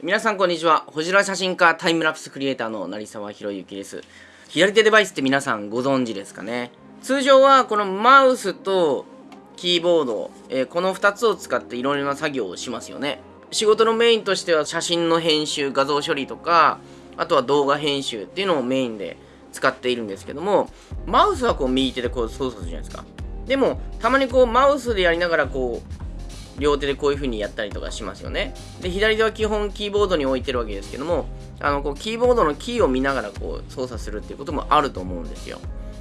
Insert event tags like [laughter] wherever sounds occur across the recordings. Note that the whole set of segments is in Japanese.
皆さんこんにちは。ホジラ写真家タイムラプスクリエイターの成沢博之です。左手デバイスって皆さんご存知ですかね？通常はこのマウスとキーボード、えー、この2つを使っていろいろな作業をしますよね。仕事のメインとしては写真の編集、画像処理とか、あとは動画編集っていうのをメインで使っているんですけども、マウスはこう右手でこう操作するじゃないですか。でも、たまにこうマウスでやりながらこう両手でこういう風にやったりとかしますよね。で、左手は基本キーボードに置いてるわけですけども、あの、こう、キーボードのキーを見ながらこう、操作するっていうこともあると思うんですよ。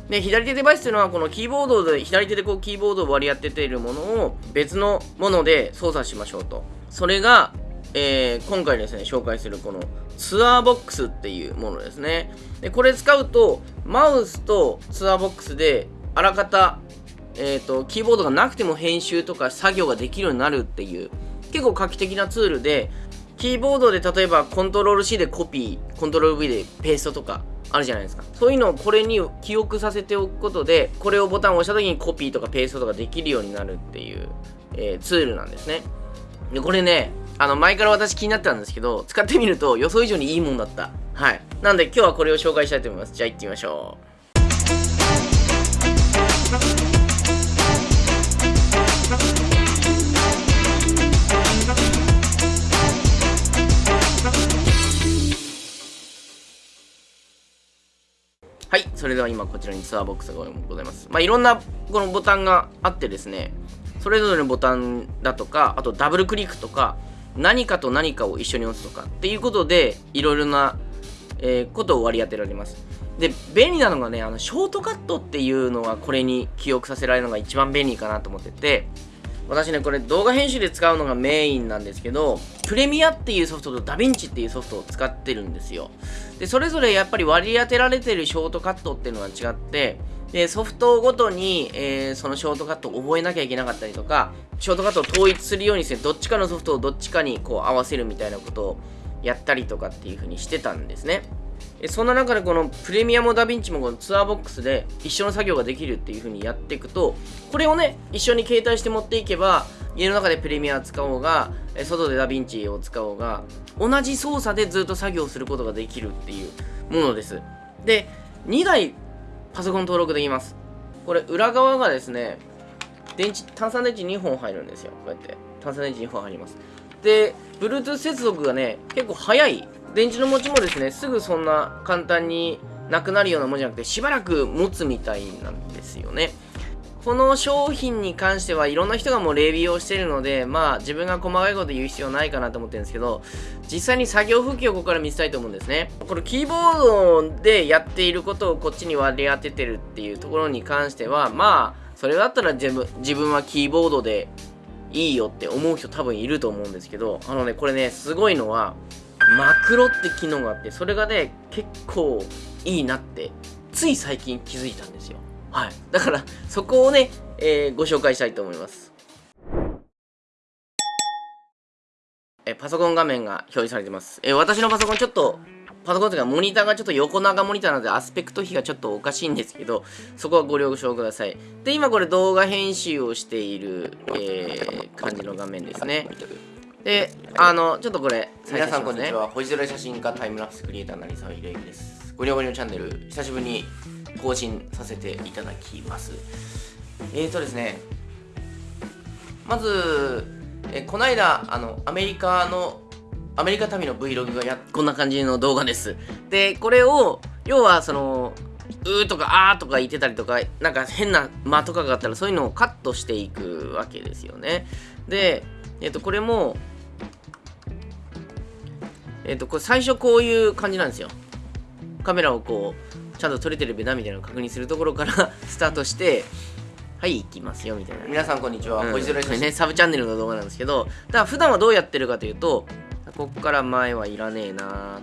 で、左手デバイスというのは、このキーボードで、左手でこう、キーボードを割り当てているものを別のもので操作しましょうと。それが、えー、今回ですね、紹介するこのツアーボックスっていうものですね。で、これ使うと、マウスとツアーボックスで、あらかたえーと、キーボードがなくても編集とか作業ができるようになるっていう結構画期的なツールでキーボードで例えばコントロール C でコピーコントロール V でペーストとかあるじゃないですか。そういうのをこれに記憶させておくことでこれをボタンを押した時にコピーとかペーストとかできるようになるっていう、えー、ツールなんですね。でこれねあの前から私気になってたんですけど使ってみると予想以上にいいもんだった。はい。なんで今日はこれを紹介したいと思います。じゃあ行ってみましょう。はい、それでは今こちらにツアーボックスがございます。まあ、いろんなこのボタンがあってですね、それぞれのボタンだとか、あとダブルクリックとか、何かと何かを一緒に押すとかっていうことで、いろいろな、えー、ことを割り当てられます。で、便利なのがね、あの、ショートカットっていうのはこれに記憶させられるのが一番便利かなと思ってて、私ね、これ動画編集で使うのがメインなんですけど、プレミアっていうソフトとダヴィンチっていうソフトを使ってるんですよ。で、それぞれやっぱり割り当てられてるショートカットっていうのが違って、で、ソフトごとに、えー、そのショートカットを覚えなきゃいけなかったりとか、ショートカットを統一するようにして、どっちかのソフトをどっちかにこう合わせるみたいなことをやったりとかっていう風にしてたんですね。そんな中でこのプレミアムダヴィンチもこのツアーボックスで一緒の作業ができるっていう風にやっていくとこれをね一緒に携帯して持っていけば家の中でプレミア使おうが外でダヴィンチを使おうが同じ操作でずっと作業することができるっていうものです。で2台パソコン登録できます。これ裏側がですね電池炭酸電池2本入るんですよ。こうやって炭酸電池2本入ります。で Bluetooth 接続がね結構早い電池の持ちもですね、すぐそんな簡単になくなるようなもんじゃなくて、しばらく持つみたいなんですよね。この商品に関してはいろんな人がもうレビューをしてるので、まあ自分が細かいこと言う必要ないかなと思ってるんですけど、実際に作業風景をここから見せたいと思うんですね。これキーボードでやっていることをこっちに割り当ててるっていうところに関しては、まあ、それだったら自分自分はキーボードでいいよって思う人多分いると思うんですけど、あのね、これね、すごいのは、マクロって機能があって、それがね、結構いいなって、つい最近気づいたんですよ。はい。だから、そこをね、えー、ご紹介したいと思います。えパソコン画面が表示されてます。え私のパソコンちょっと、パソコンというかモニターがちょっと横長モニターなのでアスペクト比がちょっとおかしいんですけど、そこはご了承ください。で、今これ動画編集をしている、えー、感じの画面ですね。で、あの、ちょっとこれ、皆さんこんにちは。星空写真家タイムラプスクリエイター成沢秀之です。ごりょごりのチャンネル、久しぶりに更新させていただきます。えーとですね、まず、えこないだ、あの、アメリカの、アメリカ旅の Vlog がやこんな感じの動画です。で、これを、要は、その、うーとかあーとか言ってたりとか、なんか変な間とかがあったらそういうのをカットしていくわけですよね。で、えっ、と、これも、えっ、ー、と、これ最初こういう感じなんですよ。カメラをこう、ちゃんと撮れてるべなみたいなのを確認するところから [laughs] スタートして、はい、行きますよ、みたいな。皆さん、こんにちは。こいつらね、サブチャンネルの動画なんですけど、だから普段はどうやってるかというと、ここから前はいらねえな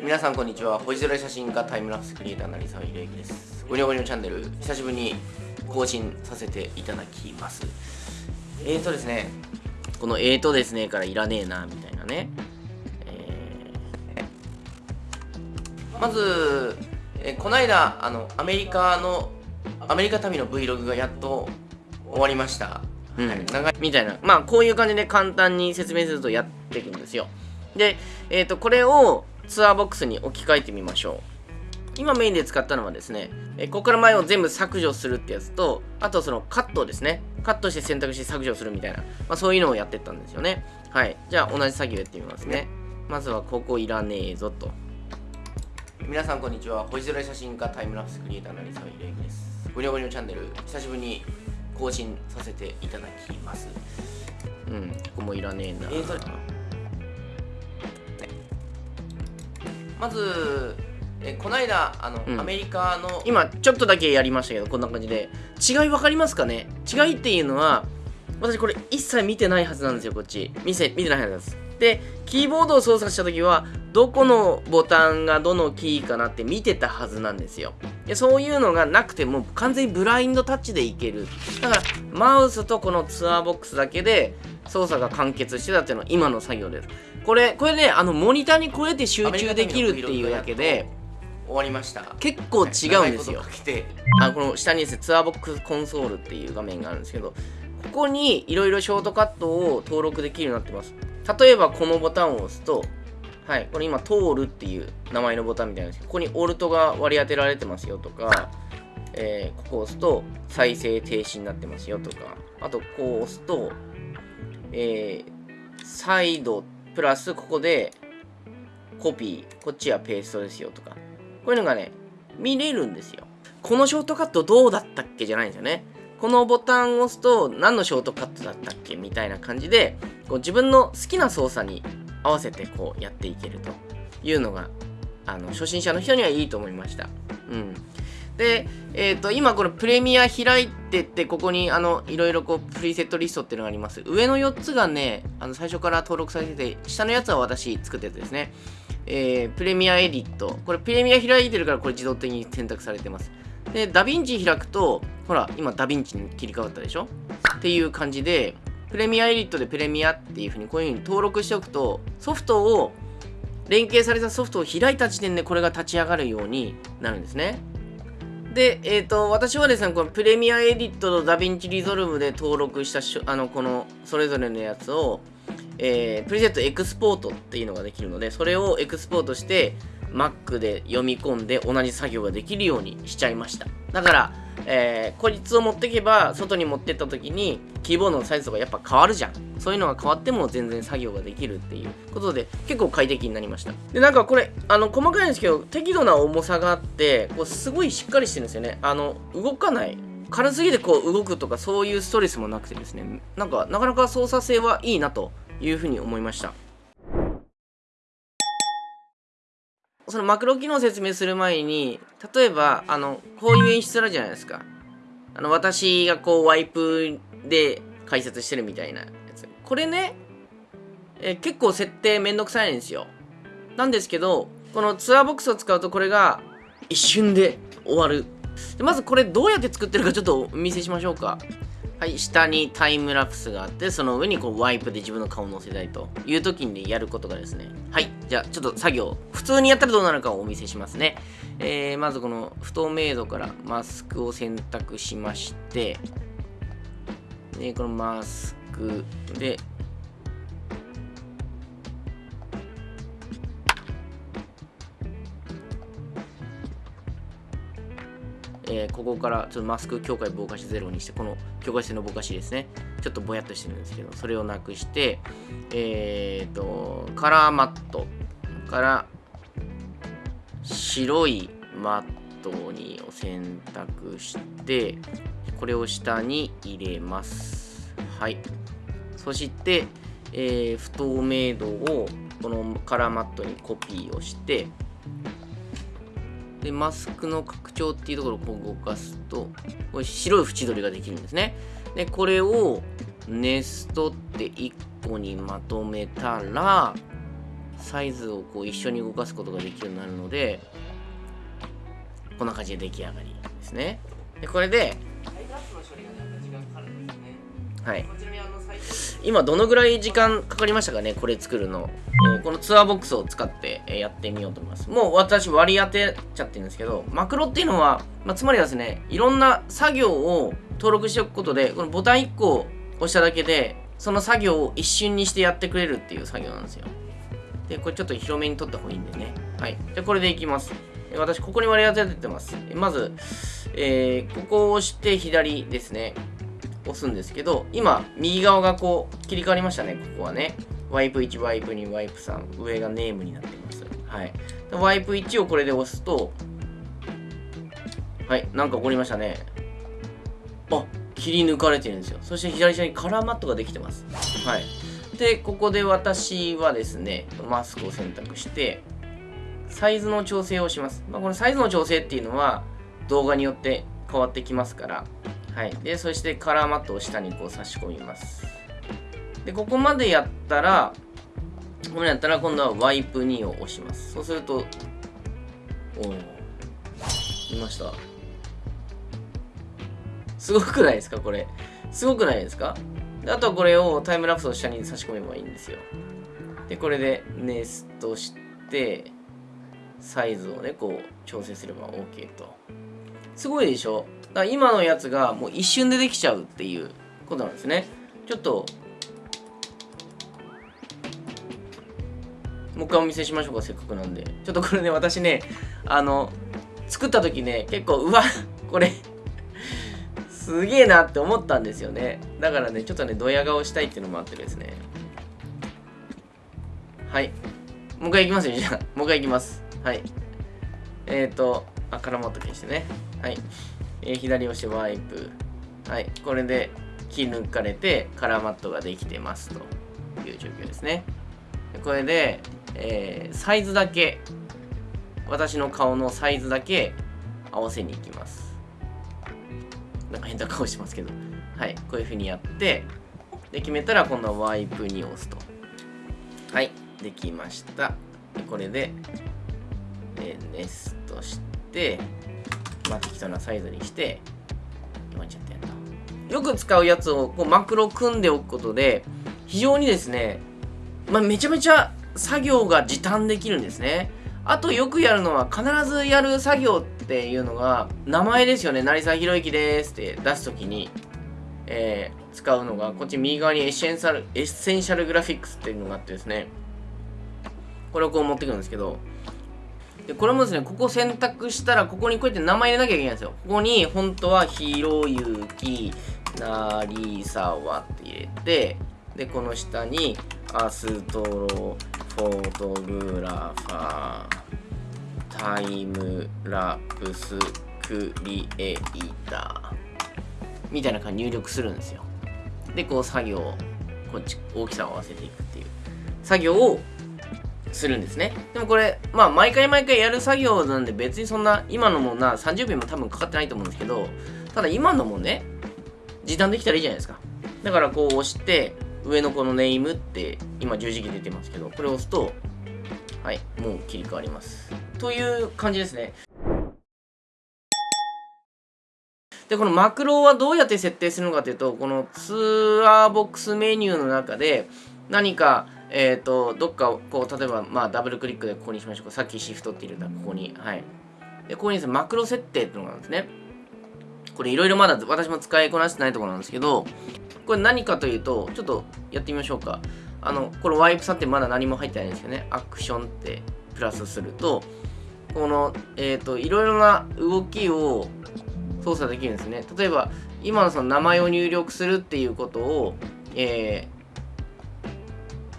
皆さん、こんにちは。星空写真家タイムラプスクリエイター成沢秀之です。ごにょごにょチャンネル、久しぶりに更新させていただきます。えーとですね、このえーとですねからいらねえなみたいなね。まず、えこの間あのアメリカのアメリカ旅の Vlog がやっと終わりました、うん、はい、長い。みたいな。まあこういう感じで簡単に説明するとやっていくんですよ。で、えっ、ー、と、これをツアーボックスに置き換えてみましょう。今メインで使ったのはですね、えここから前を全部削除するってやつと、あとそのカットですね。カットして選択して削除するみたいな、まあ、そういうのをやってったんですよね。はい。じゃあ同じ作業やってみますね。まずはここいらねえぞと。皆さんこんにちは。星空写真家タイムラプスクリエイターのりさわいれいです。ゴニョゴニョチャンネル、久しぶりに更新させていただきます。うん、ここもいらねえな。えー、まず、えこの間あの、うん、アメリカの今ちょっとだけやりましたけどこんな感じで。違い分かりますかね？違いっていうのは私これ一切見てないはずなんですよこっち。見せ見てないはずです。でキーボードを操作した時はどこのボタンがどのキーかなって見てたはずなんですよ。でそういうのがなくても完全にブラインドタッチでいける。だからマウスとこのツアーボックスだけで操作が完結してたっていうのは今の作業です。これこれねあのモニターにこうやって集中できるっていうだけで終わりました。結構違うんですよ、はい、あこの下にですねツアーボックスコンソールっていう画面があるんですけどここにいろいろショートカットを登録できるようになってます。例えばこのボタンを押すとはいこれ今通るっていう名前のボタンみたいなんです。けどここにオルトが割り当てられてますよとかえー、ここを押すと再生停止になってますよとかあとこう押すとえー、サイドプラスここでコピーこっちはペーストですよとかこういうのがね、見れるんですよ。このショートカットどうだったっけじゃないんですよね。このボタンを押すと何のショートカットだったっけみたいな感じで、こう自分の好きな操作に合わせてこうやっていけるというのが、あの、初心者の人にはいいと思いました。うん。で、えっ、ー、と、今このプレミア開いてって、ここにあの、いろいろこう、プリセットリストっていうのがあります。上の4つがね、あの、最初から登録されてて、下のやつは私作ったやつですね。えー、プレミアエディット。これプレミア開いてるからこれ自動的に選択されてます。で、ダヴィンチ開くと、ほら、今ダヴィンチに切り替わったでしょ？っていう感じで、 Premiere Edit でプレミアっていう風にこういう風に登録しておくと、ソフトを、連携されたソフトを開いた時点でこれが立ち上がるようになるんですね。で、えっ、ー、と、私はですね、この Premiere Edit と DaVinci Resolve で登録したあの、この、それぞれのやつを、えー、 preset export っていうのができるので、それをエクスポートして、Mac で読み込んで同じ作業ができるようにしちゃいました。だから、えー、孤立を持っていけば、外に持ってった時に、キーボードのサイズとかやっぱ変わるじゃん。そういうのが変わっても全然作業ができるっていうことで、結構快適になりました。で、なんかこれ、あの、細かいんですけど、適度な重さがあって、こうすごいしっかりしてるんですよね。あの、動かない。軽すぎてこう動くとかそういうストレスもなくてですね、なんかなかなか操作性はいいなというふうに思いました。そのマクロ機能を説明する前に、例えば、あの、こういう演出あるじゃないですか。あの、私がこうワイプで解説してるみたいなやつ。これね、え結構設定めんどくさいんですよ。なんですけど、このツアーボックスを使うとこれが一瞬で終わる。でまずこれどうやって作ってるかちょっとお見せしましょうか。はい、下にタイムラプスがあって、その上にこうワイプで自分の顔を載せたいという時にやることがですね。はい、じゃあちょっと作業、普通にやったらどうなるかをお見せしますね。えー、まずこの不透明度からマスクを選択しまして、で、このマスクで、えー、ここからちょっとマスク境界ぼかしゼロにして、この境界線のぼかしですね、ちょっとぼやっとしてるんですけど、それをなくして、え、ー、と、カラーマットから白いマットにを選択して、これを下に入れます。はい。そして、えー、不透明度をこのカラーマットにコピーをして、で、マスクの拡張っていうところをこう動かすと、これ白い縁取りができるんですね。で、これをネストって1個にまとめたら、サイズをこう一緒に動かすことができるようになるので、こんな感じで出来上がりですね。で、これで、はい。今どのぐらい時間かかりましたかねこれ作るの。えー、このツアーボックスを使って、えやってみようと思います。もう私割り当てちゃってるんですけど、マクロっていうのは、まあ、つまりはですね、いろんな作業を登録しておくことで、このボタン1個押しただけで、その作業を一瞬にしてやってくれるっていう作業なんですよ。で、これちょっと広めに取った方がいいんでね。はい。じゃこれでいきます。私、ここに割り当ててます。まず、えー、ここを押して左ですね。押すんですけど、今、右側がこう、切り替わりましたね、ここはね。ワイプ1、ワイプ2、ワイプ3、上がネームになってます。はい。ワイプ1をこれで押すと、はい、なんか起こりましたね。あ、切り抜かれてるんですよ。そして左下にカラーマットができてます。はい。で、ここで私はですね、マスクを選択して、サイズの調整をします。まあ、このサイズの調整っていうのは、動画によって変わってきますから、はい。で、そしてカラーマットを下にこう差し込みます。で、ここまでやったら、これやったら今度はワイプ2を押します。そうすると、おお、見ました。すごくないですかこれ。すごくないですか？であとはこれをタイムラプスを下に差し込めばいいんですよ。で、これでネストして、サイズをね、こう調整すれば OK と。すごいでしょ？から今のやつがもう一瞬でできちゃうっていうことなんですね。ちょっともう一回お見せしましょうか、せっかくなんで。ちょっとこれね、私ね、あの、作った時ね、結構、うわ、これすげえなって思ったんですよね。だからね、ちょっとね、ドヤ顔したいっていうのもあってですね。はい。もう一回いきますよ、じゃあ。もう一回いきます。はい。えっ、ー、と、あ、絡まった消してね。はい。えー、左押しワイプ。はい。これで、切り抜かれて、カラーマットができてますと。いう状況ですね。これで、えー、サイズだけ。私の顔のサイズだけ。合わせに行きます。なんか変な顔しますけど。はい。こういう風にやって。で決めたら今度はワイプに押すと。はい。できました。でこれで、え、ネストして。まあ適当なサイズにして今ちゃってんだよく使うやつをこうマクロ組んでおくことで非常にですねまあ、めちゃめちゃ作業が時短できるんですね。あとよくやるのは必ずやる作業っていうのが名前ですよね。成沢宏之ですって出すときに、えー、使うのがこっち右側に Essential Essential Graphics っていうのがあってですね。これをこう持ってくるんですけど、でこれもですね、ここ選択したら、ここにこうやって名前入れなきゃいけないんですよ。ここに、本当は、ひろゆき、なりさわって入れて、で、この下に、アストロフォトグラファータイムラプスクリエイター。みたいな感じ入力するんですよ。でこう作業こっち大きさを合わせていくっていう。作業をするんですね。でもこれまあ毎回毎回やる作業なんで別にそんな今のもな30秒も多分かかってないと思うんですけどただ今のもね時短できたらいいじゃないですか。だからこう押して上のこのネームって今十字キー出てますけどこれを押すとはいもう切り替わります。という感じですね。でこのマクロはどうやって設定するのかというとこのツアーボックスメニューの中で何かえっ、ー、とどっかこう例えばまあダブルクリックでここにしましょうかさっきシフトって入れたここにはいでここにですねマクロ設定っていうのがあるんですねこれいろいろまだ私も使いこなしてないところなんですけどこれ何かというと、ちょっとやってみましょうか。あの、このワイプさんってまだ何も入ってないんですよね。アクションってプラスすると、この、えっ、ー、と、いろいろな動きを操作できるんですね。例えば、今のその名前を入力するっていうことを、えー、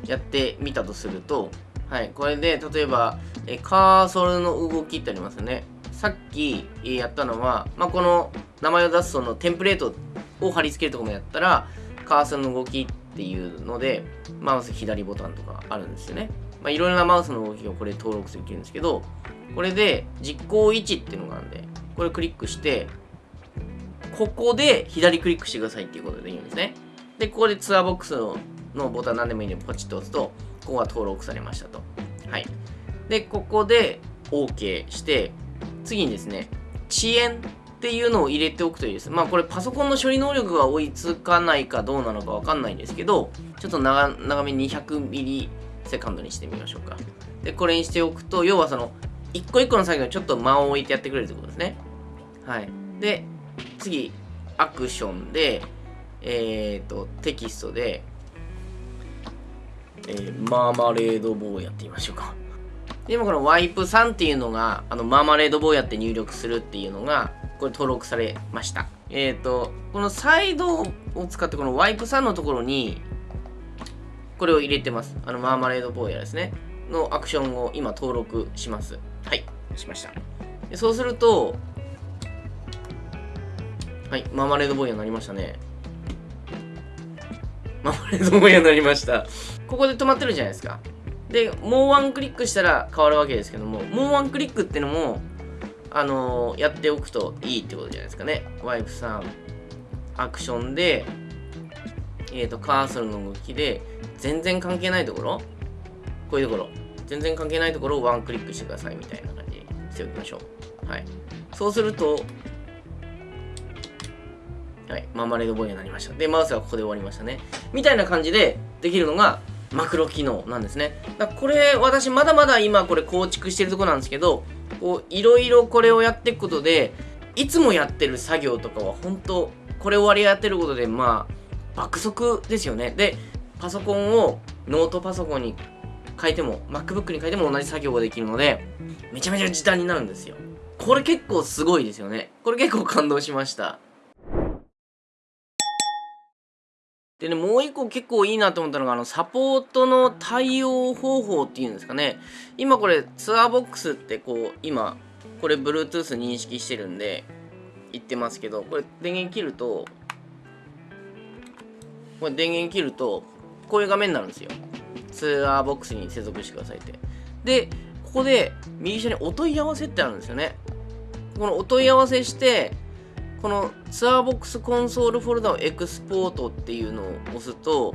やってみたとすると、はい、これで、例えば、えカーソルの動きってありますよね。さっきやったのは、まあ、この名前を出すそのテンプレートを貼り付けるところもやったら、カーソルの動きっていうので、マウス左ボタンとかあるんですよね。まあ、いろいろなマウスの動きをこれ登録できるんですけど、これで実行位置っていうのがあるんで、これクリックして、ここで左クリックしてくださいっていうことでいいんですね。で、ここでツアーボックスののボタン何でもいいんでポチッと押すと、ここが登録されましたと。はい。で、ここで OK して、次にですね、遅延っていうのを入れておくといいです。まあこれパソコンの処理能力が追いつかないかどうなのかわかんないんですけど、ちょっと長長め200ミリセカンドにしてみましょうか。で、これにしておくと、要はその、一個一個の作業にちょっと間を置いてやってくれるってことですね。はい。で、次、アクションで、えっ、ー、と、テキストで、えー、マーマレード棒やってみましょうか。でもこのワイプ3っていうのが、あの、マーマレード棒やって入力するっていうのが、これ登録されました。えっ、ー、と、このサイドを使ってこのワイプ3のところに、これを入れてます。あの、マーマレード坊やですね。のアクションを今登録します。はい、しました。でそうすると、はい、マーマレード坊やになりましたね。マーマレード坊やになりました。ここで止まってるじゃないですか。で、もうワンクリックしたら変わるわけですけども、もうワンクリックってのも、あのー、やっておくといいってことじゃないですかね。ワイプさん、アクションで、えっ、ー、と、カーソルの動きで、全然関係ないところ、こういうところ、全然関係ないところをワンクリックしてくださいみたいな感じにしておきましょう。はい。そうすると、はい、マーマレードボーイになりました。で、マウスはここで終わりましたね。みたいな感じでできるのが、マクロ機能なんですね。だこれ、私まだまだ今これ構築してるとこなんですけど、こう、いろいろこれをやっていくことで、いつもやってる作業とかは本当これを割り当てることで、まあ、爆速ですよね。で、パソコンをノートパソコンに変えても、MacBook に変えても同じ作業ができるので、めちゃめちゃ時短になるんですよ。これ結構すごいですよね。これ結構感動しました。でね、もう一個結構いいなと思ったのが、あの、サポートの対応方法っていうんですかね。今これ、ツアーボックスってこう、今、これ Bluetooth 認識してるんで、言ってますけど、これ電源切ると、これ電源切ると、こういう画面になるんですよ。ツアーボックスに接続してくださいって。で、ここで右下にお問い合わせってあるんですよね。このお問い合わせして、このツアーボックスコンソールフォルダをエクスポートっていうのを押すと、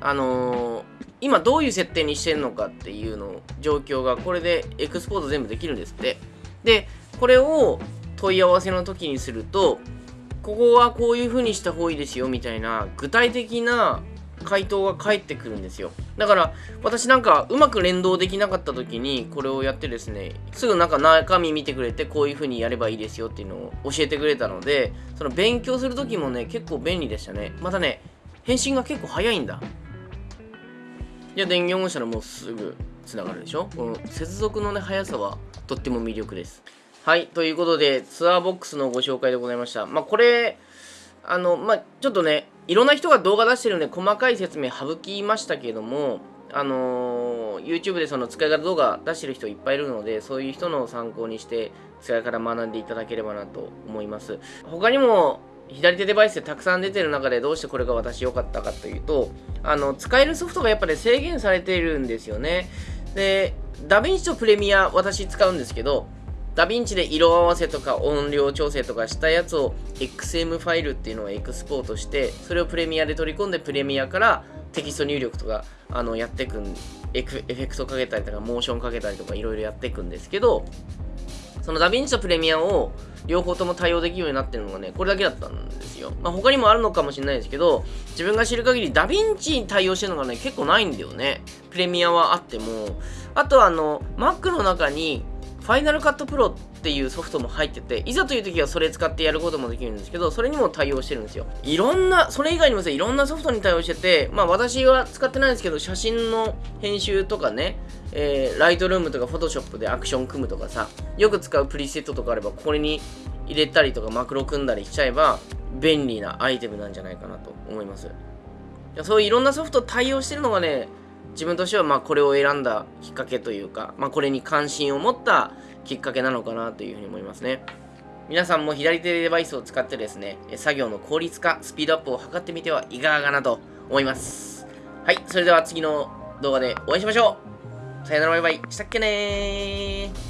あのー、今どういう設定にしてるのかっていうの状況がこれでエクスポート全部できるんですって。で、これを問い合わせの時にすると、ここはこういう風にした方がいいですよみたいな具体的な回答が返ってくるんですよ。だから、私なんかうまく連動できなかった時にこれをやってですね、すぐなんか中身見てくれてこういう風にやればいいですよっていうのを教えてくれたので、その勉強する時もね、結構便利でしたね。またね、返信が結構早いんだ。じゃあ電源を押したらもうすぐ繋がるでしょ？この接続のね、速さはとっても魅力です。はい、ということで、ツアーボックスのご紹介でございました。まあ、これ、あの、まあ、ちょっとね、いろんな人が動画出してるんで、細かい説明省きましたけども、あのー、YouTube でその使い方動画出してる人いっぱいいるので、そういう人の参考にして使い方学んでいただければなと思います。他にも左手デバイスでたくさん出てる中でどうしてこれが私良かったかというと、あの、使えるソフトがやっぱり制限されているんですよね。で、ダヴィンチとプレミア私使うんですけど、ダヴィンチで色合わせとか音量調整とかしたやつを XM ファイルっていうのをエクスポートしてそれをプレミアで取り込んでプレミアからテキスト入力とかあのやっていくんエフェクトかけたりとかモーションかけたりとかいろいろやっていくんですけどそのダヴィンチとプレミアを両方とも対応できるようになってるのがね、これだけだったんですよ。まあ、他にもあるのかもしれないですけど、自分が知る限りダヴィンチに対応してるのがね、結構ないんだよね。プレミアはあっても。あとはあの、Mac の中にファイナルカットプロっていうソフトも入ってて、いざという時はそれ使ってやることもできるんですけど、それにも対応してるんですよ。いろんな、それ以外にもいろんなソフトに対応してて、まあ私は使ってないんですけど、写真の編集とかね、えー、ライトルームとかフォトショップでアクション組むとかさ、よく使うプリセットとかあれば、これに入れたりとかマクロ組んだりしちゃえば、便利なアイテムなんじゃないかなと思います。そういういろんなソフト対応してるのがね、自分としてはまあこれを選んだきっかけというか、まあ、これに関心を持ったきっかけなのかなというふうに思いますね。皆さんも左手デバイスを使ってですね、作業の効率化、スピードアップを図ってみてはいかがかなと思います。はい、それでは次の動画でお会いしましょう。さよならバイバイ。したっけねー。